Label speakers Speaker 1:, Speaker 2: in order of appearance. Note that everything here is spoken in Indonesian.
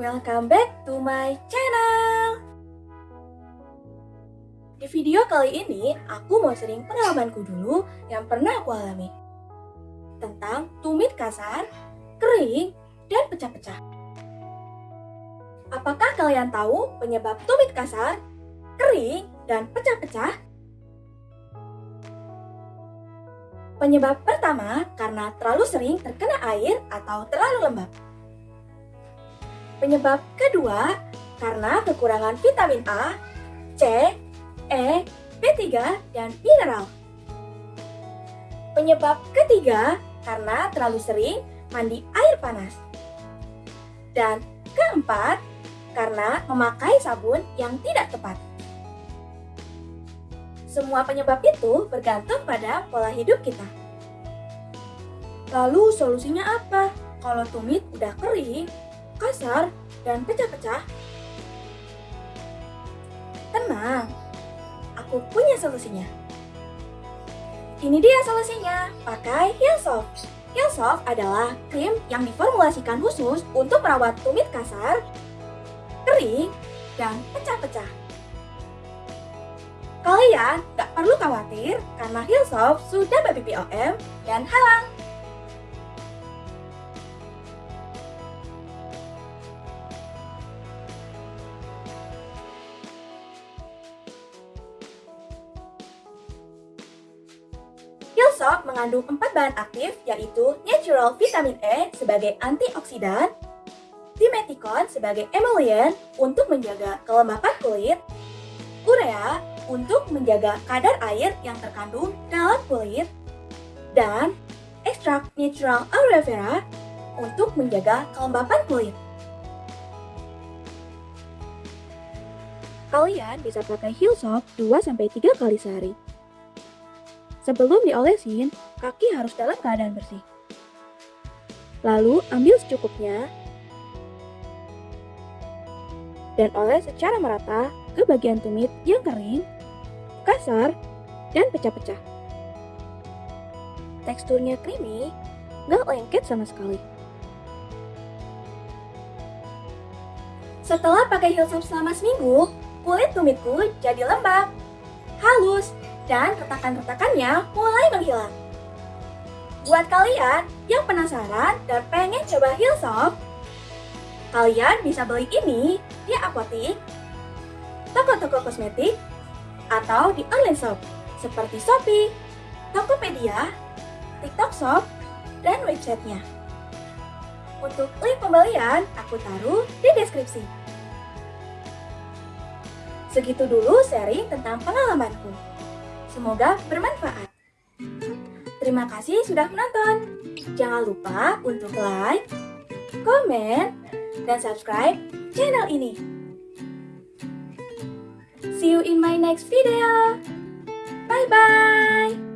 Speaker 1: welcome back to my channel. Di video kali ini, aku mau sering pengalamanku dulu yang pernah aku alami. Tentang tumit kasar, kering, dan pecah-pecah. Apakah kalian tahu penyebab tumit kasar, kering, dan pecah-pecah? Penyebab pertama karena terlalu sering terkena air atau terlalu lembab Penyebab kedua karena kekurangan vitamin A, C, E, B3, dan mineral. Penyebab ketiga karena terlalu sering mandi air panas. Dan keempat, karena memakai sabun yang tidak tepat. Semua penyebab itu bergantung pada pola hidup kita. Lalu solusinya apa? Kalau tumit udah kering, kasar, dan pecah-pecah? Tenang, aku punya solusinya. Ini dia solusinya, pakai Healsoft. Healsoft adalah krim yang diformulasikan khusus untuk merawat tumit kasar, kering, dan pecah-pecah. Kalian gak perlu khawatir karena Healsoft sudah BPOM dan halang Hillsop mengandung empat bahan aktif yaitu natural vitamin E sebagai antioksidan, dimeticon sebagai emollient untuk menjaga kelembapan kulit, urea untuk menjaga kadar air yang terkandung dalam kulit, dan ekstrak natural aloe vera untuk menjaga kelembapan kulit. Kalian bisa pakai Hillsop 2-3 kali sehari. Sebelum diolesin, kaki harus dalam keadaan bersih. Lalu ambil secukupnya dan oles secara merata ke bagian tumit yang kering, kasar, dan pecah-pecah. Teksturnya creamy, gak lengket sama sekali. Setelah pakai Hillsop selama seminggu, kulit tumitku jadi lembab, halus, dan retakan-retakannya mulai menghilang. Buat kalian yang penasaran dan pengen coba Hillsoft, kalian bisa beli ini di apotik, toko-toko kosmetik, atau di online shop seperti Shopee, Tokopedia, TikTok Shop, dan websitenya. Untuk link pembelian, aku taruh di deskripsi. Segitu dulu sharing tentang pengalamanku. Semoga bermanfaat. Terima kasih sudah menonton. Jangan lupa untuk like, komen, dan subscribe channel ini. See you in my next video. Bye-bye.